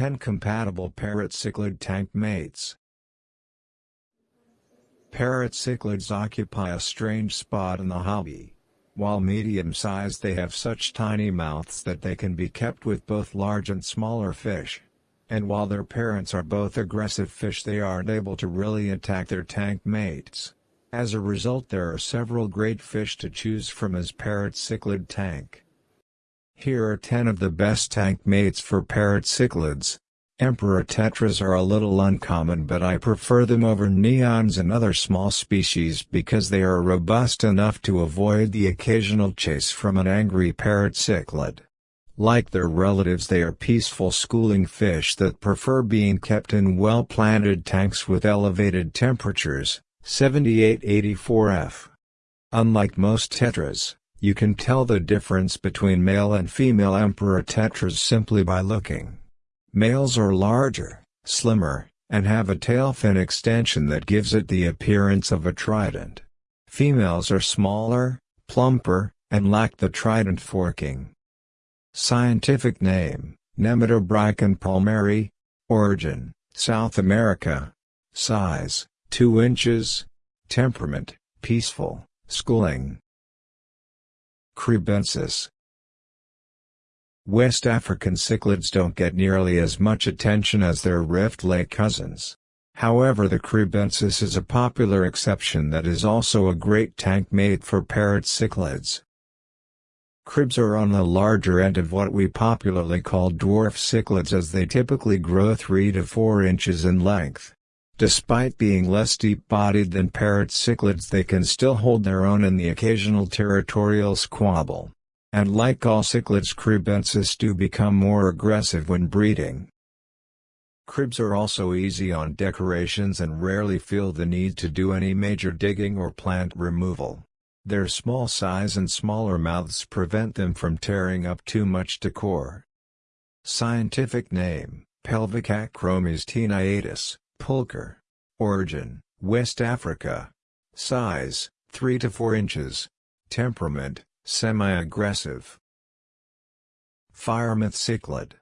10 compatible parrot cichlid tank mates. Parrot cichlids occupy a strange spot in the hobby. While medium-sized they have such tiny mouths that they can be kept with both large and smaller fish. And while their parents are both aggressive fish they aren't able to really attack their tank mates. As a result there are several great fish to choose from as parrot cichlid tank. Here are 10 of the best tank mates for parrot cichlids. Emperor tetras are a little uncommon but I prefer them over neons and other small species because they are robust enough to avoid the occasional chase from an angry parrot cichlid. Like their relatives they are peaceful schooling fish that prefer being kept in well-planted tanks with elevated temperatures, 78-84 F. Unlike most tetras, you can tell the difference between male and female emperor tetras simply by looking. Males are larger, slimmer, and have a tail fin extension that gives it the appearance of a trident. Females are smaller, plumper, and lack the trident forking. Scientific name, Nematobrycon palmeri. Origin, South America. Size, 2 inches. Temperament, peaceful, schooling. Kribensis West African cichlids don't get nearly as much attention as their Rift Lake cousins. However the Kribensis is a popular exception that is also a great tank mate for parrot cichlids. Kribs are on the larger end of what we popularly call dwarf cichlids as they typically grow 3 to 4 inches in length. Despite being less deep-bodied than parrot cichlids they can still hold their own in the occasional territorial squabble. And like all cichlids kribensis do become more aggressive when breeding. Kribs are also easy on decorations and rarely feel the need to do any major digging or plant removal. Their small size and smaller mouths prevent them from tearing up too much decor. Scientific name, Pelvic Acromes taeniatus, Pulcher. Origin, West Africa. Size, 3 to 4 inches. Temperament, semi-aggressive. Firemouth cichlid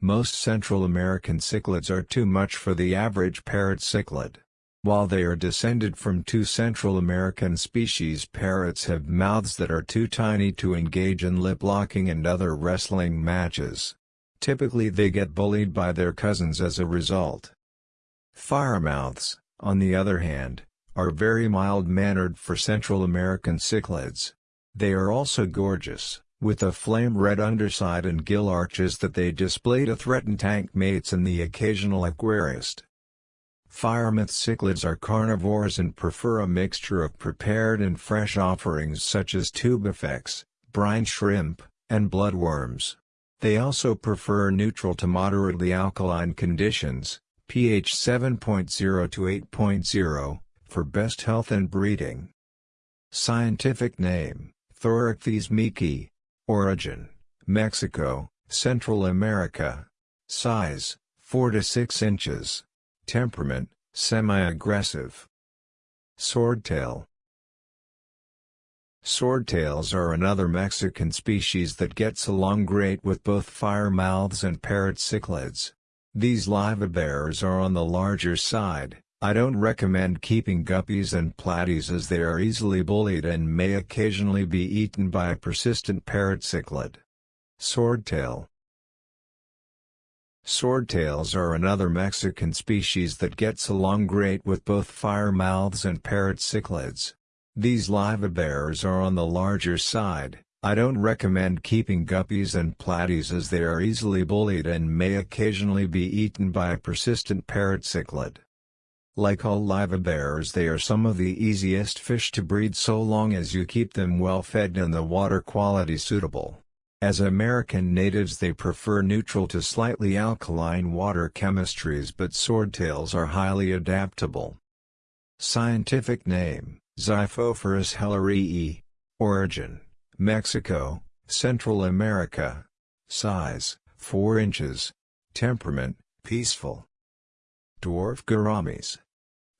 Most Central American cichlids are too much for the average parrot cichlid. While they are descended from two Central American species parrots have mouths that are too tiny to engage in lip-locking and other wrestling matches. Typically they get bullied by their cousins as a result. Firemouths, on the other hand, are very mild-mannered for Central American cichlids. They are also gorgeous, with a flame-red underside and gill arches that they display to threaten tank mates and the occasional aquarist. Firemouth cichlids are carnivores and prefer a mixture of prepared and fresh offerings such as tubifex, brine shrimp, and bloodworms. They also prefer neutral to moderately alkaline conditions, pH 7.0 to 8.0, for best health and breeding. Scientific name, Thorichthys meeki. Origin, Mexico, Central America. Size, 4 to 6 inches. Temperament, semi-aggressive. Swordtail Swordtails are another Mexican species that gets along great with both firemouths and parrot cichlids. These livebearers are on the larger side, I don't recommend keeping guppies and platies as they are easily bullied and may occasionally be eaten by a persistent parrot cichlid. Swordtail Swordtails are another Mexican species that gets along great with both firemouths and parrot cichlids. These livebearers are on the larger side, I don't recommend keeping guppies and platies as they are easily bullied and may occasionally be eaten by a persistent parrot cichlid. Like all livebearers they are some of the easiest fish to breed so long as you keep them well fed and the water quality suitable. As American natives they prefer neutral to slightly alkaline water chemistries but swordtails are highly adaptable. Scientific name Xiphophorus hellerii. Origin, Mexico, Central America. Size, 4 inches. Temperament, peaceful. Dwarf gouramis.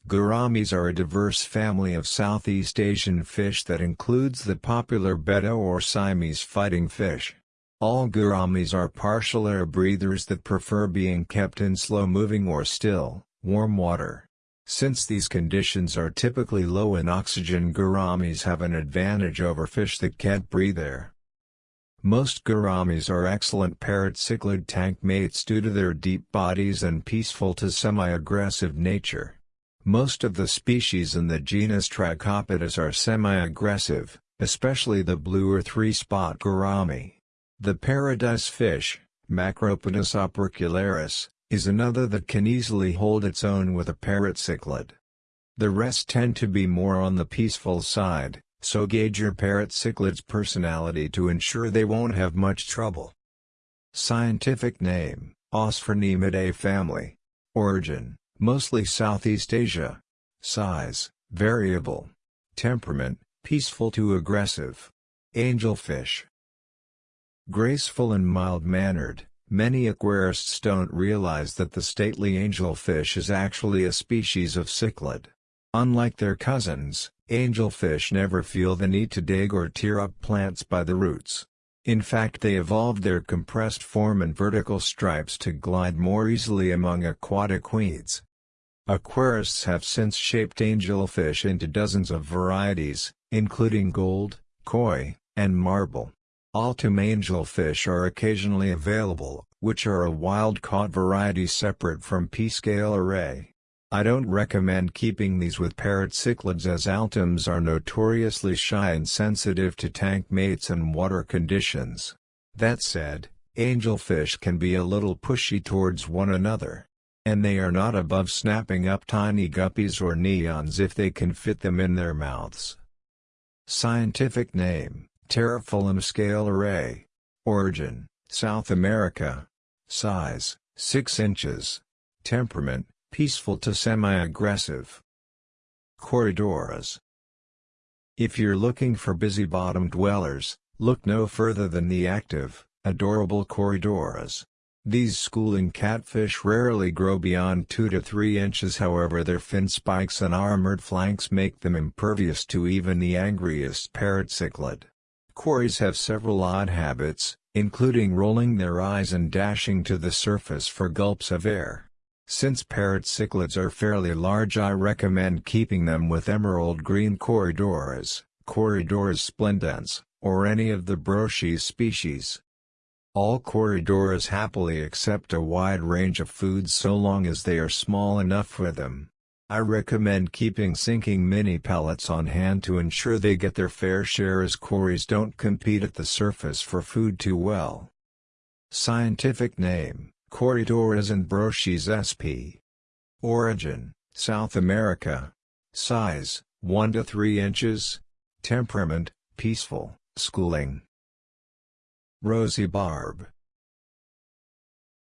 Gouramis are a diverse family of Southeast Asian fish that includes the popular Betta or Siamese fighting fish. All gouramis are partial air breathers that prefer being kept in slow-moving or still, warm water. Since these conditions are typically low in oxygen gouramis have an advantage over fish that can't breathe air. Most gouramis are excellent parrot cichlid tank mates due to their deep bodies and peaceful to semi-aggressive nature. Most of the species in the genus Trichopodus are semi-aggressive, especially the blue or three-spot gourami. The paradise fish, Macropodus opercularis, is another that can easily hold its own with a parrot cichlid. The rest tend to be more on the peaceful side, so gauge your parrot cichlid's personality to ensure they won't have much trouble. Scientific name, Osphronemidae family. Origin, mostly Southeast Asia. Size, variable. Temperament, peaceful to aggressive. Angelfish, Graceful and mild-mannered, many aquarists don't realize that the stately angelfish is actually a species of cichlid. Unlike their cousins, angelfish never feel the need to dig or tear up plants by the roots. In fact they evolved their compressed form and vertical stripes to glide more easily among aquatic weeds. Aquarists have since shaped angelfish into dozens of varieties, including gold, koi, and marble. Altum angelfish are occasionally available, which are a wild-caught variety separate from P. scalare. I don't recommend keeping these with parrot cichlids as altums are notoriously shy and sensitive to tank mates and water conditions. That said, angelfish can be a little pushy towards one another. And they are not above snapping up tiny guppies or neons if they can fit them in their mouths. Scientific name Pterophyllum scalare. Origin, South America. Size, 6 inches. Temperament, peaceful to semi-aggressive. Corydoras. If you're looking for busy-bottom dwellers, look no further than the active, adorable Corydoras. These schooling catfish rarely grow beyond 2 to 3 inches however their fin spikes and armored flanks make them impervious to even the angriest parrot cichlid. Cories have several odd habits, including rolling their eyes and dashing to the surface for gulps of air. Since parrot cichlids are fairly large I recommend keeping them with emerald green Corydoras, Corydoras splendens, or any of the Brochis species. All Corydoras happily accept a wide range of foods so long as they are small enough for them. I recommend keeping sinking mini pellets on hand to ensure they get their fair share as cories don't compete at the surface for food too well. Scientific name, Corydoras and Brochis sp. Origin, South America. Size, 1 to 3 inches. Temperament, peaceful, schooling. Rosy Barb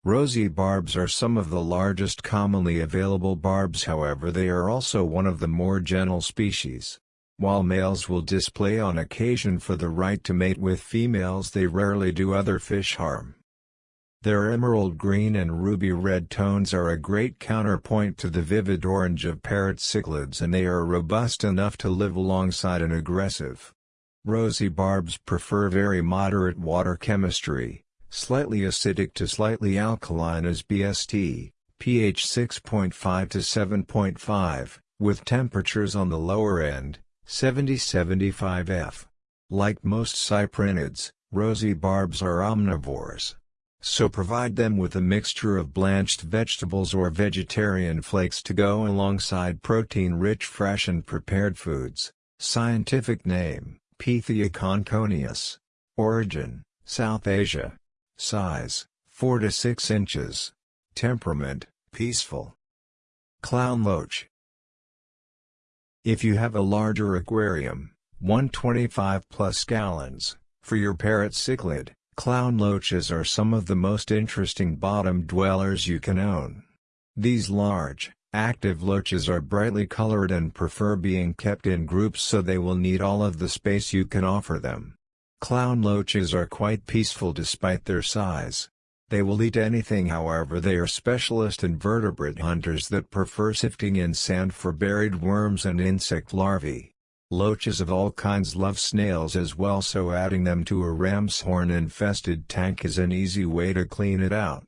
Rosy barbs are some of the largest commonly available barbs however they are also one of the more gentle species. While males will display on occasion for the right to mate with females they rarely do other fish harm. Their emerald green and ruby red tones are a great counterpoint to the vivid orange of parrot cichlids and they are robust enough to live alongside an aggressive. Rosy barbs prefer very moderate water chemistry, Slightly acidic to slightly alkaline as BST, pH 6.5 to 7.5, with temperatures on the lower end, 70-75 F. Like most cyprinids, rosy barbs are omnivores. So provide them with a mixture of blanched vegetables or vegetarian flakes to go alongside protein-rich fresh and prepared foods. Scientific name, Pethia conchonius. Origin, South Asia. Size, 4 to 6 inches. Temperament, peaceful. Clown Loach If you have a larger aquarium, 125 plus gallons, for your parrot cichlid, clown loaches are some of the most interesting bottom dwellers you can own. These large, active loaches are brightly colored and prefer being kept in groups so they will need all of the space you can offer them. Clown loaches are quite peaceful despite their size. They will eat anything however they are specialist invertebrate hunters that prefer sifting in sand for buried worms and insect larvae. Loaches of all kinds love snails as well so adding them to a ram's horn infested tank is an easy way to clean it out.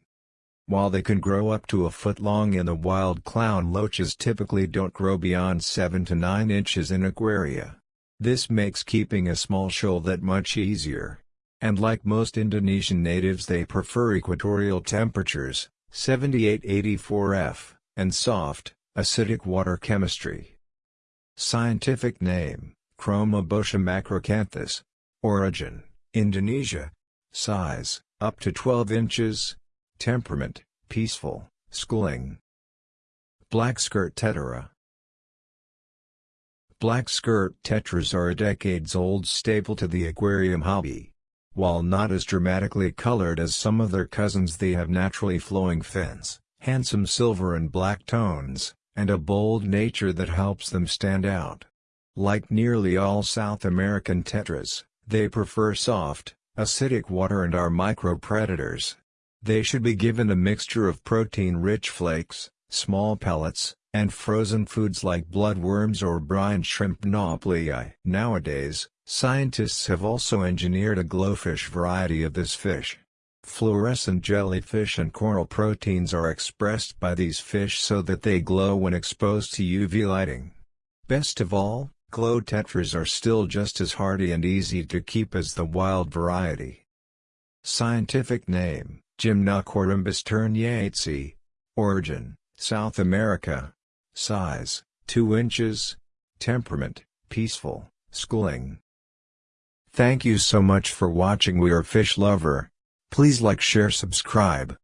While they can grow up to a foot long in the wild clown loaches typically don't grow beyond 7 to 9 inches in aquaria. This makes keeping a small shoal that much easier. And like most Indonesian natives they prefer equatorial temperatures, 78-84 F, and soft, acidic water chemistry. Scientific name, Chromobotia macracanthus. Origin, Indonesia. Size, up to 12 inches. Temperament, peaceful, schooling. Black skirt tetra. Black skirt tetras are a decades-old staple to the aquarium hobby. While not as dramatically colored as some of their cousins they have naturally flowing fins, handsome silver and black tones, and a bold nature that helps them stand out. Like nearly all South American tetras, they prefer soft, acidic water and are micropredators. They should be given a mixture of protein-rich flakes, small pellets, and frozen foods like bloodworms or brine shrimp nauplii. Nowadays, scientists have also engineered a glowfish variety of this fish. Fluorescent jellyfish and coral proteins are expressed by these fish so that they glow when exposed to UV lighting. Best of all, glow tetras are still just as hardy and easy to keep as the wild variety. Scientific name Gymnocorymbus ternetzi. Origin, South America. Size, 2 inches. Temperament, peaceful, schooling. Thank you so much for watching We Are Fish Lover. Please like share subscribe.